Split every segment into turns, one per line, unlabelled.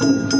Thank you.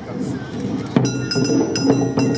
ったんです。